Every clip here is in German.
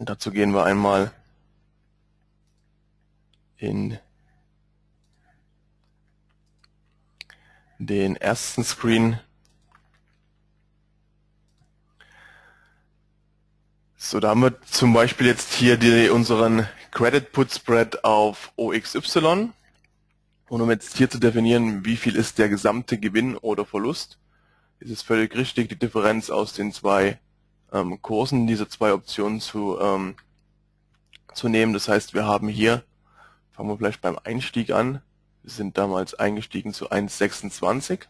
Und dazu gehen wir einmal in den ersten Screen. So, da haben wir zum Beispiel jetzt hier die, unseren Credit Put Spread auf OXY. Und um jetzt hier zu definieren, wie viel ist der gesamte Gewinn oder Verlust, ist es völlig richtig, die Differenz aus den zwei ähm, Kursen dieser zwei Optionen zu, ähm, zu nehmen. Das heißt, wir haben hier, fangen wir vielleicht beim Einstieg an, wir sind damals eingestiegen zu 1,26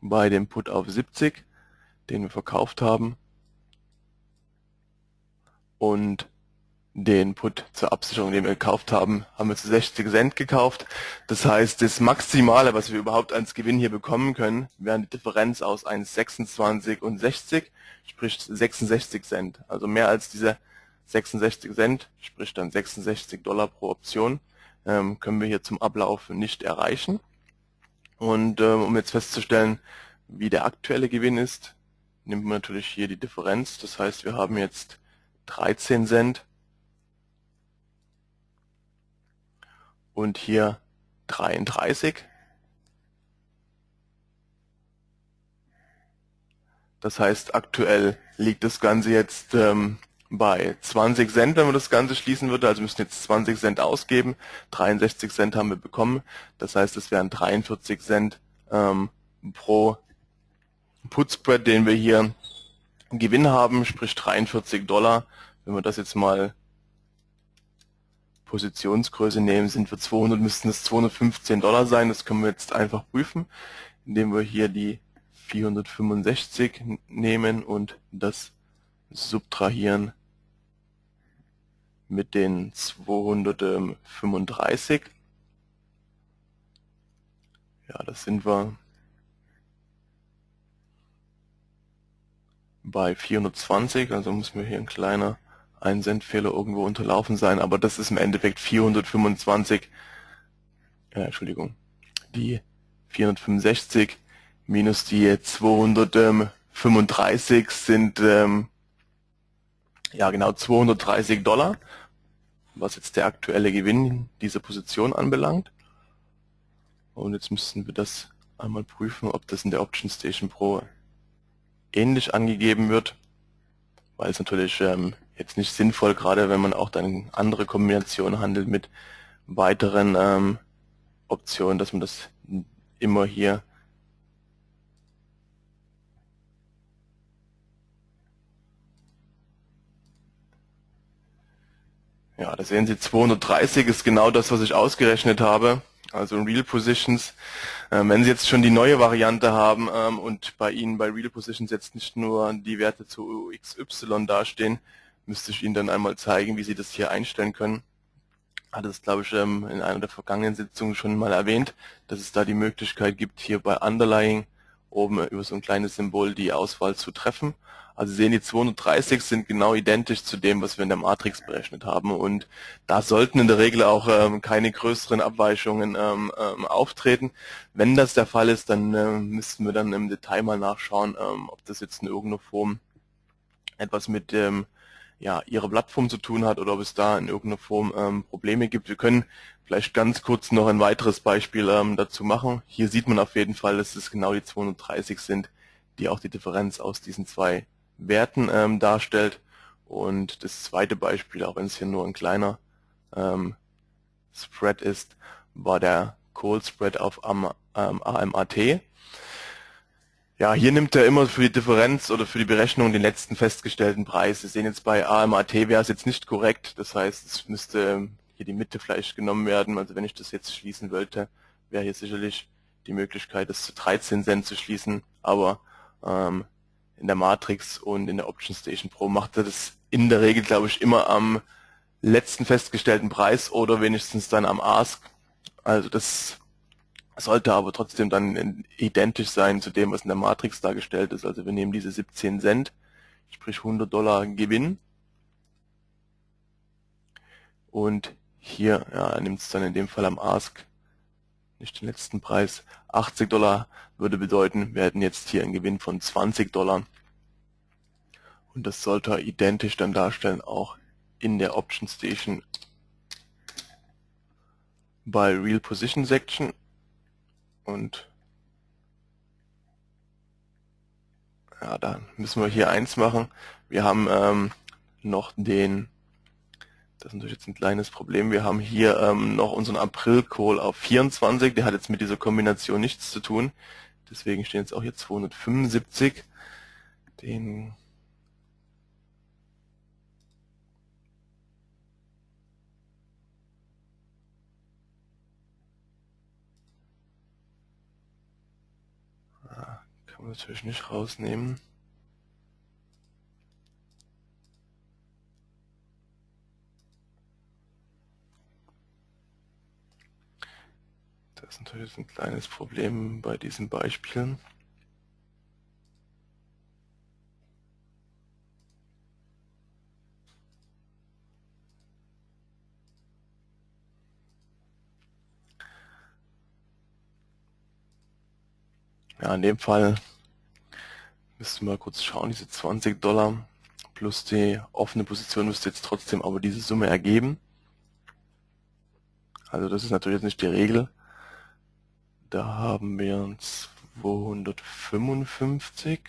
bei dem Put auf 70, den wir verkauft haben. Und den Put zur Absicherung, den wir gekauft haben, haben wir zu 60 Cent gekauft. Das heißt, das Maximale, was wir überhaupt als Gewinn hier bekommen können, wäre die Differenz aus 1,26 und 60, sprich 66 Cent. Also mehr als diese 66 Cent, sprich dann 66 Dollar pro Option, ähm, können wir hier zum Ablauf nicht erreichen. Und ähm, um jetzt festzustellen, wie der aktuelle Gewinn ist, nimmt man natürlich hier die Differenz. Das heißt, wir haben jetzt 13 Cent und hier 33. Das heißt, aktuell liegt das Ganze jetzt ähm, bei 20 Cent, wenn man das Ganze schließen würde. Also müssen jetzt 20 Cent ausgeben. 63 Cent haben wir bekommen. Das heißt, es wären 43 Cent ähm, pro Putspread, den wir hier Gewinn haben, sprich 43 Dollar. Wenn wir das jetzt mal Positionsgröße nehmen, sind für 200, müssten es 215 Dollar sein. Das können wir jetzt einfach prüfen, indem wir hier die 465 nehmen und das subtrahieren mit den 235. Ja, das sind wir bei 420, also muss mir hier ein kleiner ein Cent Fehler irgendwo unterlaufen sein, aber das ist im Endeffekt 425, äh, Entschuldigung, die 465 minus die 235 sind ähm, ja genau 230 Dollar, was jetzt der aktuelle Gewinn dieser Position anbelangt. Und jetzt müssen wir das einmal prüfen, ob das in der Option Station Pro ähnlich angegeben wird, weil es natürlich ähm, jetzt nicht sinnvoll, gerade wenn man auch dann andere Kombinationen handelt mit weiteren ähm, Optionen, dass man das immer hier Ja, da sehen Sie 230 ist genau das, was ich ausgerechnet habe, also Real Positions. Ähm, wenn Sie jetzt schon die neue Variante haben ähm, und bei Ihnen bei Real Positions jetzt nicht nur die Werte zu XY dastehen, müsste ich Ihnen dann einmal zeigen, wie Sie das hier einstellen können. Hatte es, glaube ich, ähm, in einer der vergangenen Sitzungen schon mal erwähnt, dass es da die Möglichkeit gibt, hier bei Underlying oben über so ein kleines Symbol die Auswahl zu treffen. Also Sie sehen, die 230 sind genau identisch zu dem, was wir in der Matrix berechnet haben. Und da sollten in der Regel auch ähm, keine größeren Abweichungen ähm, ähm, auftreten. Wenn das der Fall ist, dann äh, müssten wir dann im Detail mal nachschauen, ähm, ob das jetzt in irgendeiner Form etwas mit ähm, ja, ihre Plattform zu tun hat oder ob es da in irgendeiner Form ähm, Probleme gibt. Wir können vielleicht ganz kurz noch ein weiteres Beispiel ähm, dazu machen. Hier sieht man auf jeden Fall, dass es genau die 230 sind, die auch die Differenz aus diesen zwei Werten ähm, darstellt. Und das zweite Beispiel, auch wenn es hier nur ein kleiner ähm, Spread ist, war der Call Spread auf AM, ähm, AMAT. Ja, hier nimmt er immer für die Differenz oder für die Berechnung den letzten festgestellten Preis. Sie sehen jetzt bei AMAT wäre es jetzt nicht korrekt. Das heißt, es müsste ähm, hier die Mitte vielleicht genommen werden. Also wenn ich das jetzt schließen wollte, wäre hier sicherlich die Möglichkeit, das zu 13 Cent zu schließen. Aber ähm, in der Matrix und in der Option Station Pro macht er das in der Regel, glaube ich, immer am letzten festgestellten Preis oder wenigstens dann am Ask. Also das sollte aber trotzdem dann identisch sein zu dem, was in der Matrix dargestellt ist. Also wir nehmen diese 17 Cent, sprich 100 Dollar Gewinn. Und hier ja, nimmt es dann in dem Fall am Ask nicht den letzten Preis. 80 Dollar würde bedeuten, wir hätten jetzt hier einen Gewinn von 20 Dollar. Und das sollte er identisch dann darstellen, auch in der Option Station bei Real Position Section. Und ja, da müssen wir hier eins machen. Wir haben ähm, noch den, das ist natürlich jetzt ein kleines Problem, wir haben hier ähm, noch unseren April-Call auf 24, der hat jetzt mit dieser Kombination nichts zu tun. Deswegen stehen jetzt auch hier 275. Den Man natürlich nicht rausnehmen. Das ist natürlich ein kleines Problem bei diesen Beispielen. Ja, in dem Fall müssen wir kurz schauen, diese 20 Dollar plus die offene Position müsste jetzt trotzdem aber diese Summe ergeben. Also das ist natürlich jetzt nicht die Regel. Da haben wir 255.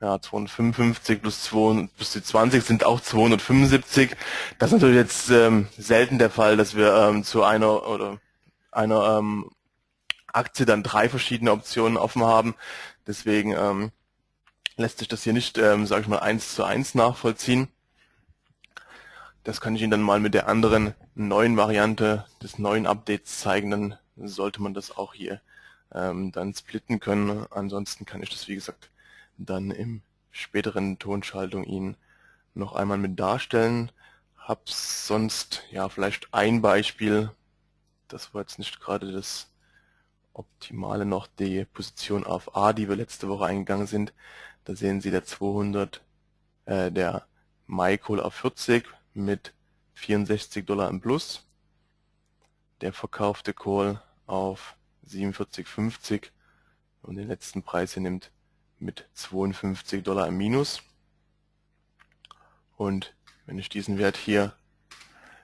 Ja, 255 plus, 2, plus die 20 sind auch 275. Das ist natürlich jetzt ähm, selten der Fall, dass wir ähm, zu einer oder einer ähm, Aktie dann drei verschiedene Optionen offen haben. Deswegen ähm, lässt sich das hier nicht, ähm, sage ich mal, eins zu eins nachvollziehen. Das kann ich Ihnen dann mal mit der anderen neuen Variante des neuen Updates zeigen. Dann sollte man das auch hier ähm, dann splitten können. Ansonsten kann ich das, wie gesagt, dann im späteren Tonschaltung Ihnen noch einmal mit darstellen. Hab sonst ja vielleicht ein Beispiel. Das war jetzt nicht gerade das Optimale noch die Position auf A, die wir letzte Woche eingegangen sind. Da sehen Sie der 200, äh, der MyCall auf 40 mit 64 Dollar im Plus. Der verkaufte Call auf 47,50 und den letzten Preis hier nimmt mit 52 Dollar im Minus. Und wenn ich diesen Wert hier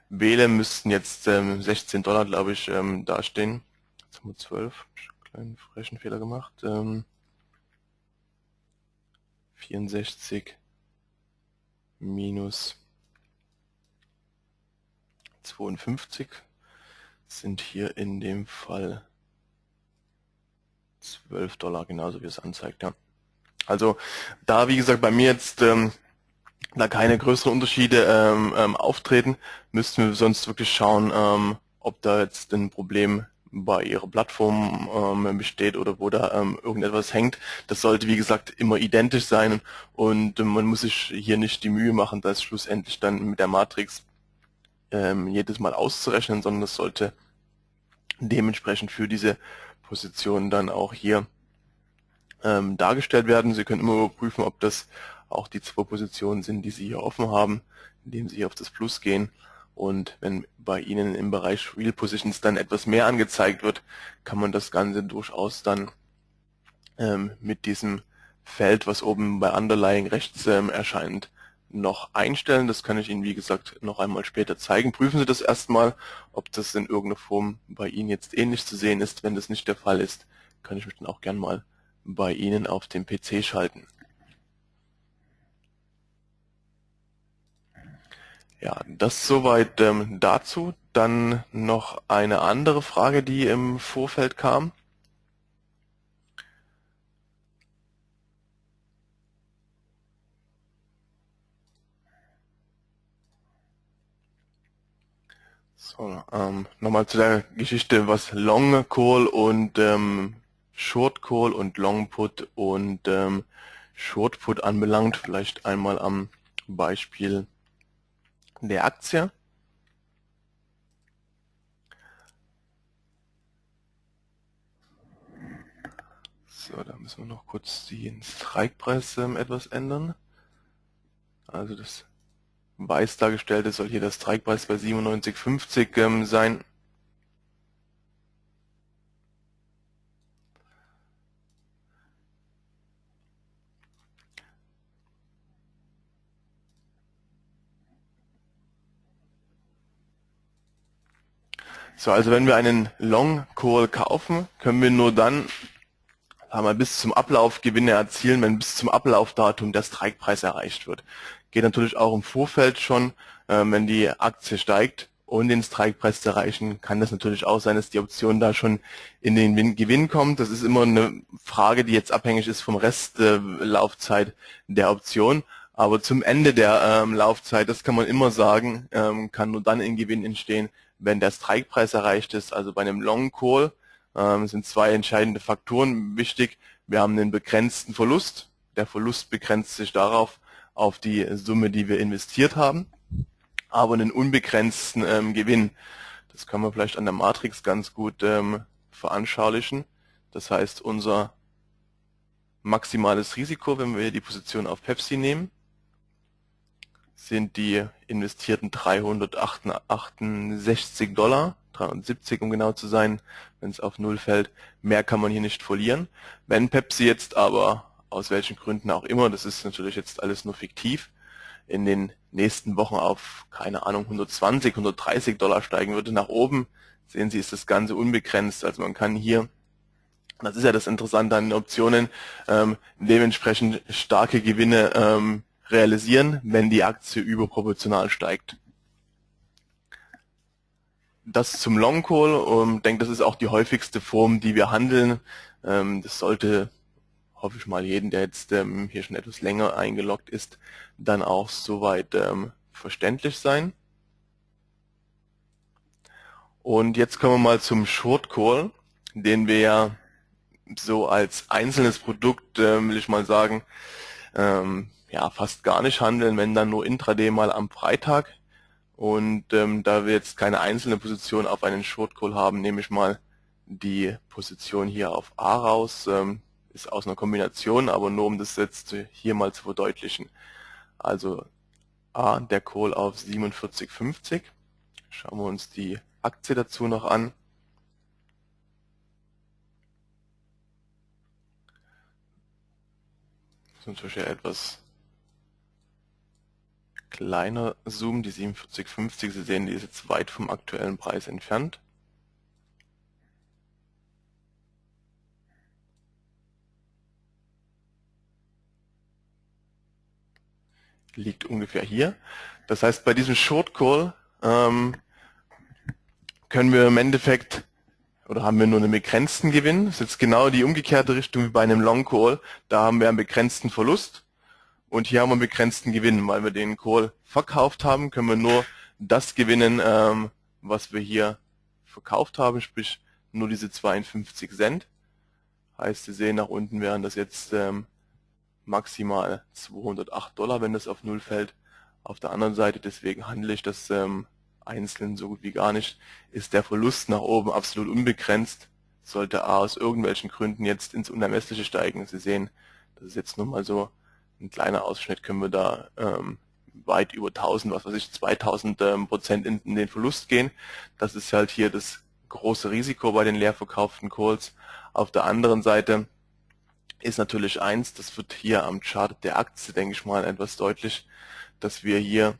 wähle, müssten jetzt ähm, 16 Dollar, glaube ich, ähm, dastehen. 12, kleinen frechen Fehler gemacht. Ähm, 64 minus 52 sind hier in dem Fall 12 Dollar, genauso wie es anzeigt. Ja. Also da, wie gesagt, bei mir jetzt ähm, da keine größeren Unterschiede ähm, ähm, auftreten, müssten wir sonst wirklich schauen, ähm, ob da jetzt ein Problem bei ihrer Plattform ähm, besteht oder wo da ähm, irgendetwas hängt. Das sollte, wie gesagt, immer identisch sein und äh, man muss sich hier nicht die Mühe machen, das schlussendlich dann mit der Matrix ähm, jedes Mal auszurechnen, sondern das sollte dementsprechend für diese Position dann auch hier ähm, dargestellt werden. Sie können immer überprüfen, ob das auch die zwei Positionen sind, die Sie hier offen haben, indem Sie hier auf das Plus gehen und wenn bei Ihnen im Bereich Real Positions dann etwas mehr angezeigt wird, kann man das Ganze durchaus dann ähm, mit diesem Feld, was oben bei Underlying rechts ähm, erscheint, noch einstellen. Das kann ich Ihnen, wie gesagt, noch einmal später zeigen. Prüfen Sie das erstmal, ob das in irgendeiner Form bei Ihnen jetzt ähnlich zu sehen ist. Wenn das nicht der Fall ist, kann ich mich dann auch gern mal bei Ihnen auf dem PC schalten. Ja, das soweit ähm, dazu. Dann noch eine andere Frage, die im Vorfeld kam. So, ähm, nochmal zu der Geschichte, was Long Call und ähm, Short Call und Long Put und ähm, Short Put anbelangt. Vielleicht einmal am Beispiel der Aktie. So, da müssen wir noch kurz den Strikepreis ähm, etwas ändern. Also das weiß dargestellte soll hier der Strikepreis bei 97,50 ähm, sein. So, also wenn wir einen Long Call kaufen, können wir nur dann haben wir bis zum Ablauf Gewinne erzielen, wenn bis zum Ablaufdatum der Strikepreis erreicht wird. Geht natürlich auch im Vorfeld schon, äh, wenn die Aktie steigt und den Strikepreis zu erreichen, kann das natürlich auch sein, dass die Option da schon in den Gewinn kommt. Das ist immer eine Frage, die jetzt abhängig ist vom Restlaufzeit äh, der Option. Aber zum Ende der ähm, Laufzeit, das kann man immer sagen, ähm, kann nur dann in Gewinn entstehen, wenn der Strikepreis erreicht ist. Also bei einem Long Call ähm, sind zwei entscheidende Faktoren wichtig. Wir haben einen begrenzten Verlust. Der Verlust begrenzt sich darauf, auf die Summe, die wir investiert haben, aber einen unbegrenzten ähm, Gewinn. Das kann man vielleicht an der Matrix ganz gut ähm, veranschaulichen. Das heißt, unser maximales Risiko, wenn wir die Position auf Pepsi nehmen, sind die investierten 368 Dollar, 370 um genau zu sein, wenn es auf Null fällt. Mehr kann man hier nicht verlieren. Wenn Pepsi jetzt aber, aus welchen Gründen auch immer, das ist natürlich jetzt alles nur fiktiv, in den nächsten Wochen auf, keine Ahnung, 120, 130 Dollar steigen würde nach oben, sehen Sie, ist das Ganze unbegrenzt. Also man kann hier, das ist ja das Interessante an den Optionen, ähm, dementsprechend starke Gewinne ähm, realisieren, wenn die Aktie überproportional steigt. Das zum Long Call. Ich ähm, denke, das ist auch die häufigste Form, die wir handeln. Ähm, das sollte, hoffe ich mal, jeden, der jetzt ähm, hier schon etwas länger eingeloggt ist, dann auch soweit verständlich sein. Und jetzt kommen wir mal zum Short Call, den wir ja so als einzelnes Produkt, will ich mal sagen, ja, fast gar nicht handeln, wenn dann nur intraday mal am Freitag. Und ähm, da wir jetzt keine einzelne Position auf einen Short Call haben, nehme ich mal die Position hier auf A raus. Ähm, ist aus einer Kombination, aber nur um das jetzt hier mal zu verdeutlichen. Also A, der Call auf 47,50. Schauen wir uns die Aktie dazu noch an. Das ist natürlich etwas kleiner Zoom, die 4750, Sie sehen, die ist jetzt weit vom aktuellen Preis entfernt. Liegt ungefähr hier. Das heißt, bei diesem Short Call ähm, können wir im Endeffekt oder haben wir nur einen begrenzten Gewinn. Das ist jetzt genau die umgekehrte Richtung wie bei einem Long Call. Da haben wir einen begrenzten Verlust. Und hier haben wir einen begrenzten Gewinn. Weil wir den Call verkauft haben, können wir nur das gewinnen, ähm, was wir hier verkauft haben, sprich nur diese 52 Cent. Heißt, Sie sehen, nach unten wären das jetzt ähm, maximal 208 Dollar, wenn das auf Null fällt. Auf der anderen Seite, deswegen handle ich das ähm, einzeln so gut wie gar nicht, ist der Verlust nach oben absolut unbegrenzt. Sollte A aus irgendwelchen Gründen jetzt ins Unermessliche steigen. Sie sehen, das ist jetzt nur mal so ein kleiner Ausschnitt können wir da ähm, weit über 1000, was weiß ich, 2000 ähm, Prozent in, in, den Verlust gehen. Das ist halt hier das große Risiko bei den leer verkauften Calls. Auf der anderen Seite ist natürlich eins, das wird hier am Chart der Aktie, denke ich mal, etwas deutlich, dass wir hier,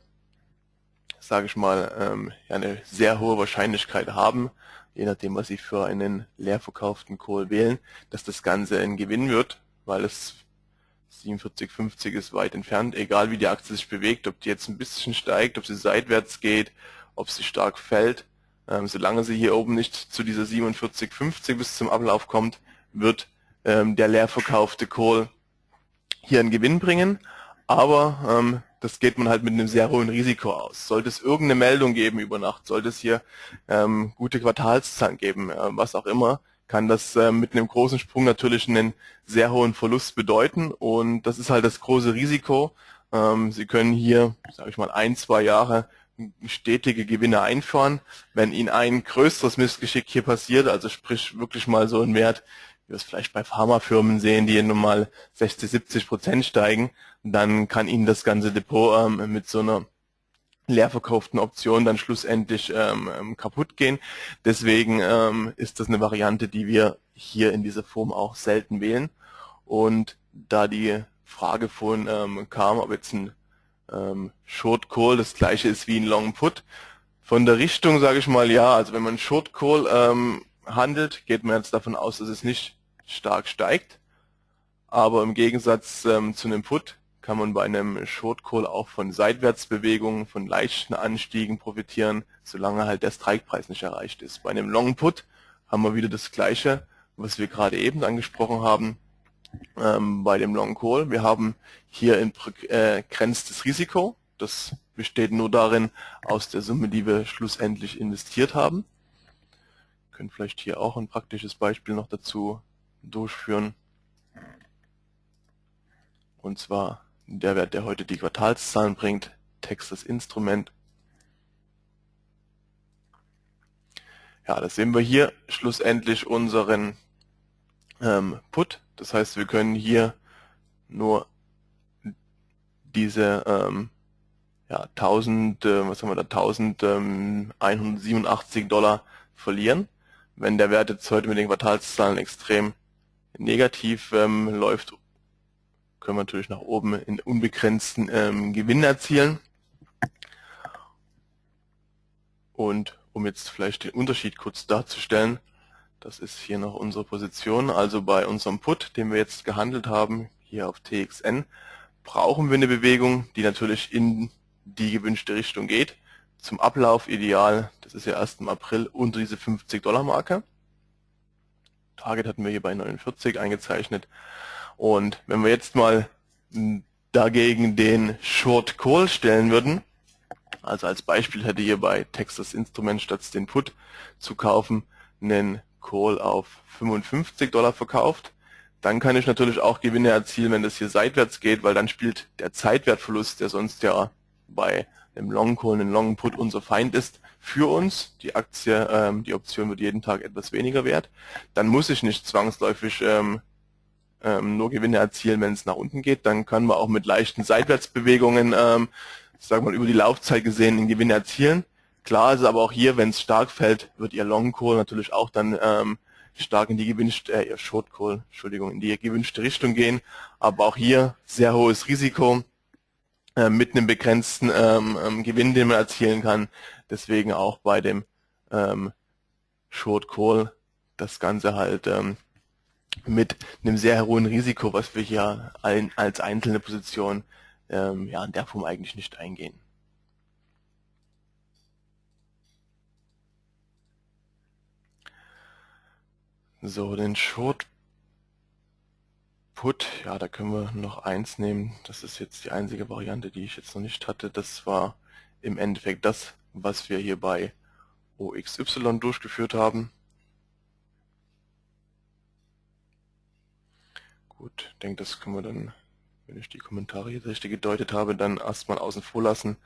sage ich mal, ähm, eine sehr hohe Wahrscheinlichkeit haben, je nachdem, was Sie für einen leer verkauften Call wählen, dass das Ganze ein Gewinn wird, weil es 47,50 ist weit entfernt, egal wie die Aktie sich bewegt, ob die jetzt ein bisschen steigt, ob sie seitwärts geht, ob sie stark fällt. Ähm, solange sie hier oben nicht zu dieser 47,50 bis zum Ablauf kommt, wird ähm, der leer verkaufte Call hier einen Gewinn bringen. Aber ähm, das geht man halt mit einem sehr hohen Risiko aus. Sollte es irgendeine Meldung geben über Nacht, sollte es hier ähm, gute Quartalszahlen geben, äh, was auch immer, kann das äh, mit einem großen Sprung natürlich einen sehr hohen Verlust bedeuten und das ist halt das große Risiko. Ähm, Sie können hier, sage ich mal, ein, zwei Jahre stetige Gewinne einfahren. Wenn Ihnen ein größeres Missgeschick hier passiert, also sprich wirklich mal so ein Wert, wie wir es vielleicht bei Pharmafirmen sehen, die nun mal 60, 70 Prozent steigen, dann kann Ihnen das ganze Depot ähm, mit so einer leer verkauften Optionen dann schlussendlich ähm, ähm, kaputt gehen. Deswegen ähm, ist das eine Variante, die wir hier in dieser Form auch selten wählen. Und da die Frage von ähm, kam, ob jetzt ein ähm, Short Call das gleiche ist wie ein Long Put, Von der Richtung sage ich mal ja, also wenn man Short Call ähm, handelt, geht man jetzt davon aus, dass es nicht stark steigt. Aber im Gegensatz ähm, zu einem Put kann man bei einem Short Call auch von Seitwärtsbewegungen, von leichten Anstiegen profitieren, solange halt der Strikepreis nicht erreicht ist. Bei einem Long Put haben wir wieder das gleiche, was wir gerade eben angesprochen haben ähm, bei dem Long Call. Wir haben hier ein äh, Risiko. Das besteht nur darin, aus der Summe, die wir schlussendlich investiert haben. Wir können vielleicht hier auch ein praktisches Beispiel noch dazu durchführen. Und zwar der Wert, der heute die Quartalszahlen bringt, Texas Instrument. Ja, das sehen wir hier schlussendlich unseren ähm, Put. Das heißt, wir können hier nur diese ähm, ja, 1000, äh, was haben wir da, 1187 Dollar verlieren. Wenn der Wert jetzt heute mit den Quartalszahlen extrem negativ ähm, läuft, können wir natürlich nach oben in unbegrenzten ähm, Gewinn erzielen. Und um jetzt vielleicht den Unterschied kurz darzustellen, das ist hier noch unsere Position, also bei unserem Put, den wir jetzt gehandelt haben, hier auf TXN, brauchen wir eine Bewegung, die natürlich in die gewünschte Richtung geht. Zum Ablauf ideal, das ist ja erst im April, unter diese 50 Dollar Marke. Target hatten wir hier bei 49 eingezeichnet. Und wenn wir jetzt mal dagegen den Short Call stellen würden, also als Beispiel hätte hier bei Texas Instrument statt den Put zu kaufen, einen Call auf 55 Dollar verkauft, dann kann ich natürlich auch Gewinne erzielen, wenn das hier seitwärts geht, weil dann spielt der Zeitwertverlust, der sonst ja bei dem Long Call, einem Long Put unser Feind ist, für uns. Die Aktie, ähm, die Option wird jeden Tag etwas weniger wert. Dann muss ich nicht zwangsläufig ähm, ähm, nur Gewinne erzielen, wenn es nach unten geht. Dann können wir auch mit leichten Seitwärtsbewegungen, ähm, sagen wir mal über die Laufzeit gesehen, einen Gewinn erzielen. Klar ist aber auch hier, wenn es stark fällt, wird Ihr Long Call natürlich auch dann ähm, stark in die gewünschte, äh, Ihr Short Call, Entschuldigung, in die gewünschte Richtung gehen. Aber auch hier sehr hohes Risiko äh, mit einem begrenzten ähm, ähm, Gewinn, den man erzielen kann. Deswegen auch bei dem ähm, Short Call das Ganze halt ähm, mit einem sehr hohen Risiko, was wir hier als einzelne Position ähm, ja, in der Form eigentlich nicht eingehen. So, den Short Put, ja, da können wir noch eins nehmen. Das ist jetzt die einzige Variante, die ich jetzt noch nicht hatte. Das war im Endeffekt das, was wir hier bei OXY durchgeführt haben. Gut, ich denke, das können wir dann, wenn ich die Kommentare hier richtig gedeutet habe, dann erstmal außen vor lassen.